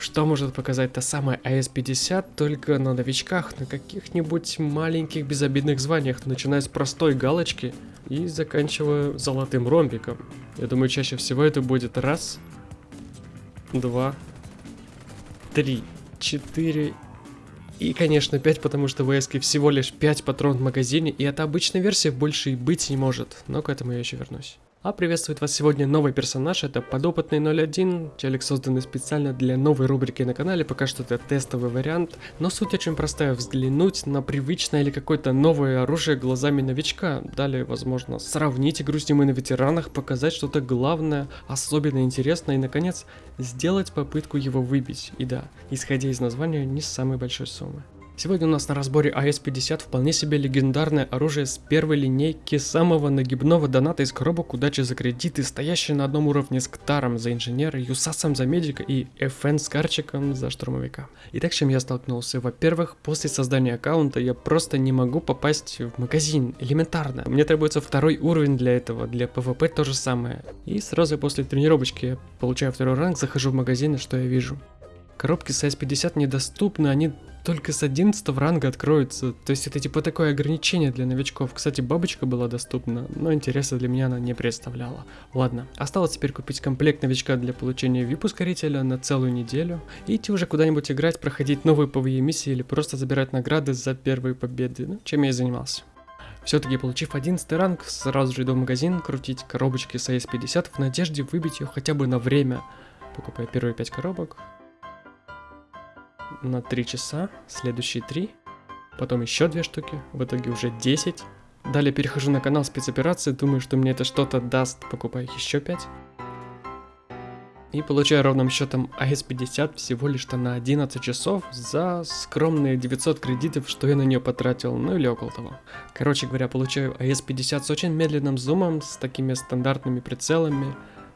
Что может показать та самая АС-50 только на новичках, на каких-нибудь маленьких безобидных званиях, начиная с простой галочки и заканчивая золотым ромбиком. Я думаю, чаще всего это будет раз, два, три, четыре и, конечно, 5, потому что в ВСК всего лишь 5 патрон в магазине, и это обычная версия, больше и быть не может, но к этому я еще вернусь. А приветствует вас сегодня новый персонаж, это подопытный 01, челик созданный специально для новой рубрики на канале, пока что это тестовый вариант, но суть очень простая, взглянуть на привычное или какое-то новое оружие глазами новичка, далее, возможно, сравнить игру с ним и на ветеранах, показать что-то главное, особенно интересное и, наконец, сделать попытку его выбить, и да, исходя из названия, не с самой большой суммы. Сегодня у нас на разборе АС-50 вполне себе легендарное оружие с первой линейки самого нагибного доната из коробок удачи за кредиты, стоящее на одном уровне с Ктаром за инженера, Юсасом за медика и FN с Карчиком за штурмовика. Итак, с чем я столкнулся? Во-первых, после создания аккаунта я просто не могу попасть в магазин, элементарно. Мне требуется второй уровень для этого, для PvP то же самое. И сразу после тренировочки я получаю второй ранг, захожу в магазин и что я вижу? Коробки с S50 недоступны, они только с 11 ранга откроются. То есть это типа такое ограничение для новичков. Кстати, бабочка была доступна, но интереса для меня она не представляла. Ладно, осталось теперь купить комплект новичка для получения VIP-ускорителя на целую неделю и идти уже куда-нибудь играть, проходить новые PvE миссии или просто забирать награды за первые победы, ну, чем я и занимался. Все-таки получив 11 ранг, сразу же иду в магазин крутить коробочки с AS50 в надежде выбить ее хотя бы на время. Покупаю первые 5 коробок, на 3 часа, следующие 3, потом еще 2 штуки, в итоге уже 10. Далее перехожу на канал спецоперации, думаю, что мне это что-то даст, покупаю еще 5. И получаю ровным счетом АС-50 всего лишь-то на 11 часов за скромные 900 кредитов, что я на нее потратил, ну или около того. Короче говоря, получаю АС-50 с очень медленным зумом, с такими стандартными прицелами,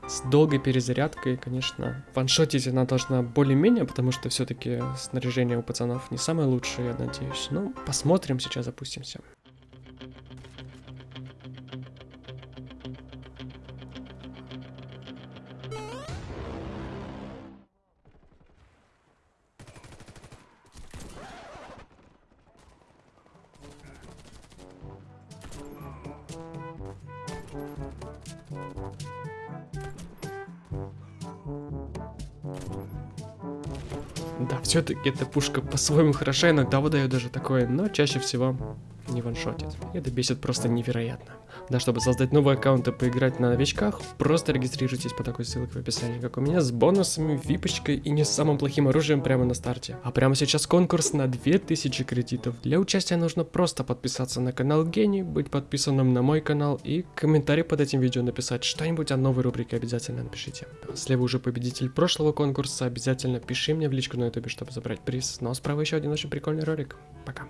с долгой перезарядкой, конечно. Ваншотить она должна более-менее, потому что все-таки снаряжение у пацанов не самое лучшее, я надеюсь. Ну, посмотрим, сейчас запустимся. Да, все-таки эта пушка по-своему хороша, иногда выдает даже такое, но чаще всего не ваншотит. Это бесит просто невероятно. Да, чтобы создать новый аккаунт и поиграть на новичках, просто регистрируйтесь по такой ссылке в описании, как у меня, с бонусами, випочкой и не самым плохим оружием прямо на старте. А прямо сейчас конкурс на 2000 кредитов. Для участия нужно просто подписаться на канал Гений, быть подписанным на мой канал и комментарий под этим видео написать что-нибудь о новой рубрике обязательно напишите. Слева уже победитель прошлого конкурса, обязательно пиши мне в личку на ютубе, чтобы забрать приз. Но справа еще один очень прикольный ролик. Пока.